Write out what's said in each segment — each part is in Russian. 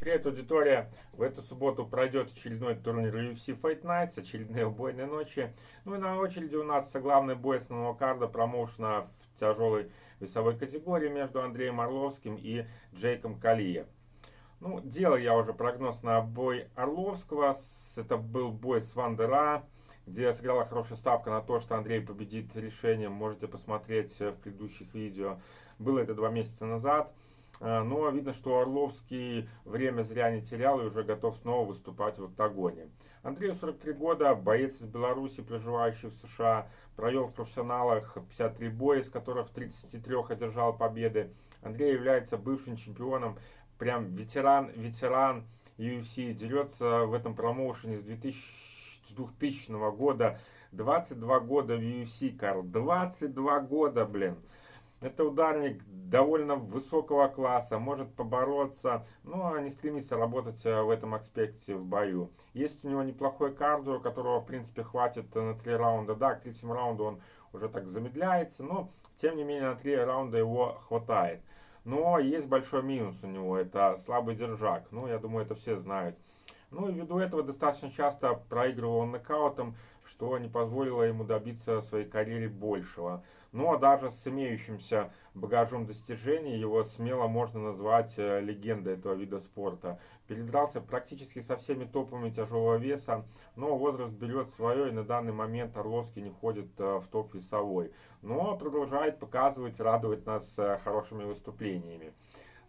Привет, аудитория! В эту субботу пройдет очередной турнир UFC Fight Nights, очередные убойные ночи. Ну и на очереди у нас главный бой основного карда промоушена в тяжелой весовой категории между Андреем Орловским и Джейком Калием. Ну, делал я уже прогноз на бой Орловского. Это был бой с Вандера, где сыграла хорошая ставка на то, что Андрей победит решением. Можете посмотреть в предыдущих видео. Было это два месяца назад. А, но видно, что Орловский время зря не терял и уже готов снова выступать в октагоне. Андрею 43 года, боец из Беларуси, проживающий в США, провел в профессионалах 53 боя, из которых в 33 одержал победы. Андрей является бывшим чемпионом, прям ветеран, ветеран UFC, дерется в этом промоушене с 2000, 2000 года. 22 года в UFC, Карл, 22 года, блин. Это ударник довольно высокого класса, может побороться, но не стремится работать э, в этом аспекте в бою. Есть у него неплохой кардио, которого в принципе хватит на три раунда. Да, к третьему раунду он уже так замедляется, но тем не менее на три раунда его хватает. Но есть большой минус у него, это слабый держак. Ну, я думаю, это все знают. Ну и ввиду этого достаточно часто проигрывал он нокаутом, что не позволило ему добиться своей карьере большего. Ну а даже с имеющимся багажом достижений его смело можно назвать э, легендой этого вида спорта. Передрался практически со всеми топами тяжелого веса, но возраст берет свое и на данный момент Орловский не входит э, в топ весовой. Но продолжает показывать, радовать нас э, хорошими выступлениями.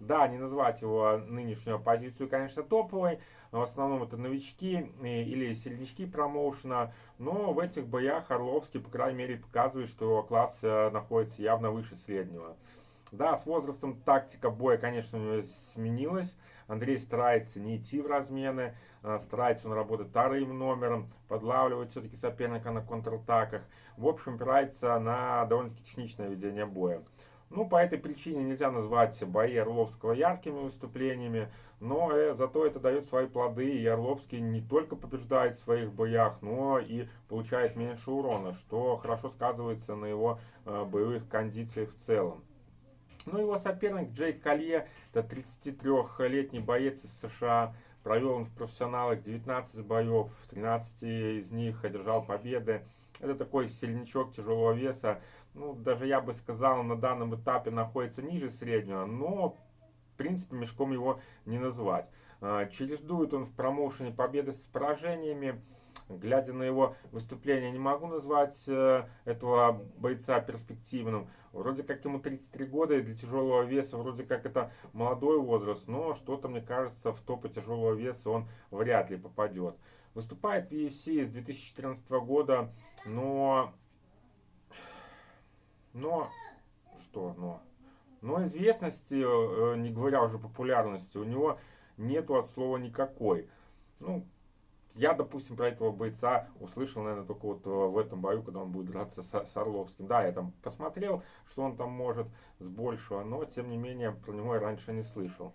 Да, не назвать его нынешнюю позицию, конечно, топовой. В основном это новички э, или сильнички промоушена. Но в этих боях Орловский, по крайней мере, показывает, что его класс э, находится явно выше среднего. Да, с возрастом тактика боя, конечно, у него сменилась. Андрей старается не идти в размены, э, старается он работать вторым номером, подлавливать все-таки соперника на контратаках. В общем, опирается на довольно-таки техничное ведение боя. Ну, по этой причине нельзя назвать бои Орловского яркими выступлениями, но э, зато это дает свои плоды, и Орловский не только побеждает в своих боях, но и получает меньше урона, что хорошо сказывается на его э, боевых кондициях в целом. Ну, его соперник Джейк Колье, это 33-летний боец из США, провел он в профессионалах 19 боев, 13 из них одержал победы. Это такой сильничок тяжелого веса. Ну, даже я бы сказал, на данном этапе находится ниже среднего, но в принципе мешком его не назвать. А, чередует он в промоушене победы с поражениями. Глядя на его выступление, не могу назвать э, этого бойца перспективным. Вроде как ему 33 года, и для тяжелого веса вроде как это молодой возраст, но что-то, мне кажется, в топы тяжелого веса он вряд ли попадет. Выступает в UFC с 2014 года, но... Но... Что но? Но известности, э, не говоря уже популярности, у него нету от слова никакой. Ну, я, допустим, про этого бойца услышал, наверное, только вот э, в этом бою, когда он будет драться с, с Орловским. Да, я там посмотрел, что он там может с большего, но, тем не менее, про него я раньше не слышал.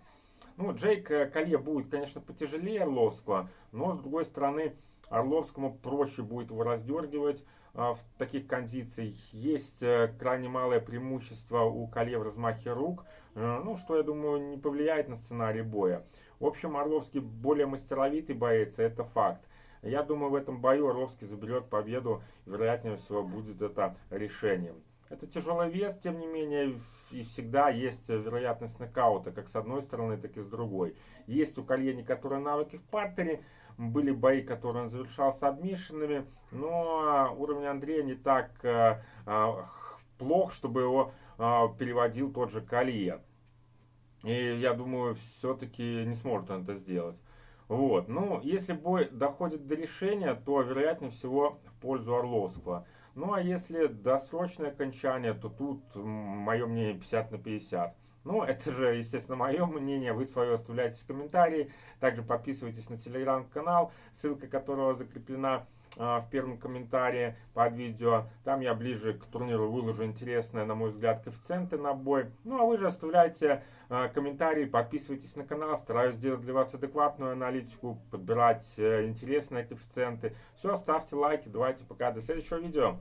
Ну, Джейк э, Колье будет, конечно, потяжелее Орловского, но, с другой стороны, Орловскому проще будет его раздергивать а, в таких кондициях. Есть а, крайне малое преимущество у Колье в размахе рук, а, ну, что, я думаю, не повлияет на сценарий боя. В общем, Орловский более мастеровитый боец, это факт. Я думаю, в этом бою Орловский заберет победу, вероятнее всего будет это решением. Это тяжелый вес, тем не менее, и всегда есть вероятность нокаута, как с одной стороны, так и с другой. Есть у Колье некоторые навыки в партере, были бои, которые он завершал с обмишенными, но уровень Андрея не так э, э, плох, чтобы его э, переводил тот же Колье. И я думаю, все-таки не сможет он это сделать. Вот. Ну, если бой доходит до решения, то вероятнее всего в пользу Орловского. Ну, а если досрочное окончание, то тут мое мнение 50 на 50. Ну, это же, естественно, мое мнение. Вы свое оставляйте в комментарии. Также подписывайтесь на телеграм-канал, ссылка которого закреплена в первом комментарии под видео. Там я ближе к турниру выложу интересные, на мой взгляд, коэффициенты на бой. Ну а вы же оставляйте а, комментарии, подписывайтесь на канал. Стараюсь сделать для вас адекватную аналитику, подбирать э, интересные коэффициенты. Все, ставьте лайки. Давайте пока. До следующего видео.